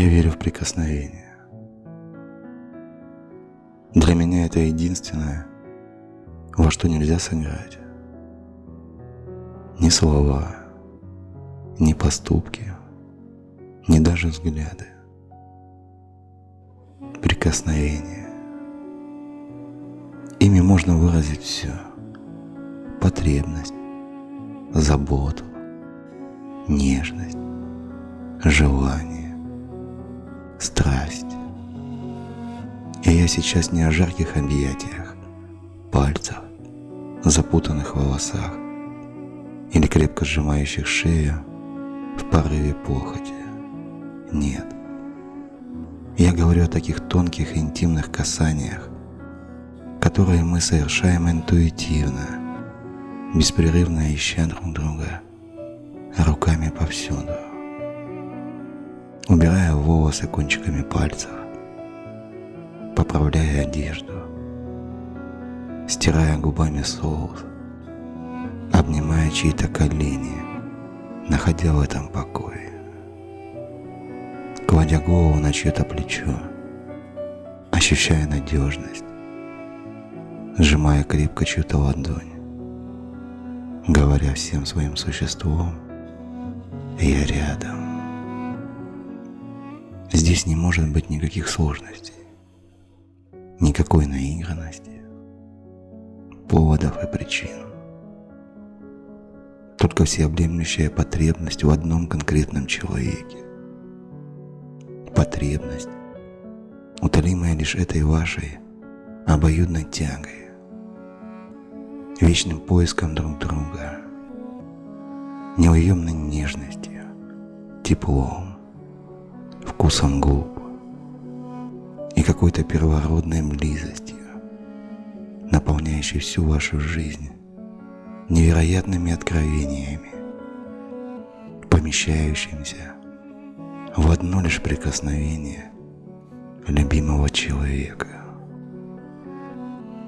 Я верю в прикосновение. Для меня это единственное, во что нельзя сыграть. Ни слова, ни поступки, ни даже взгляды. Прикосновение. Ими можно выразить все. Потребность, заботу, нежность, желание, страсть. И я сейчас не о жарких объятиях, пальцах, запутанных волосах или крепко сжимающих шею в порыве похоти. Нет. Я говорю о таких тонких интимных касаниях, которые мы совершаем интуитивно, беспрерывно ища друг друга руками повсюду, волосы кончиками пальцев, поправляя одежду, стирая губами соус, обнимая чьи-то колени, находя в этом покой, кладя голову на чье-то плечо, ощущая надежность, сжимая крепко чью-то ладонь, говоря всем своим существом «Я рядом». Здесь не может быть никаких сложностей, никакой наигранности, поводов и причин. Только всеобъемлющая потребность в одном конкретном человеке. Потребность, утолимая лишь этой вашей обоюдной тягой, вечным поиском друг друга, неуемной нежностью, теплом, вкусом губ и какой-то первородной близостью, наполняющей всю вашу жизнь невероятными откровениями, помещающимися в одно лишь прикосновение любимого человека.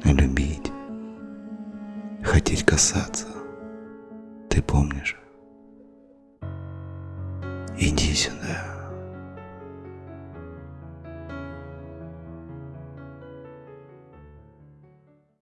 Любить хотеть касаться. Ты помнишь? Иди сюда.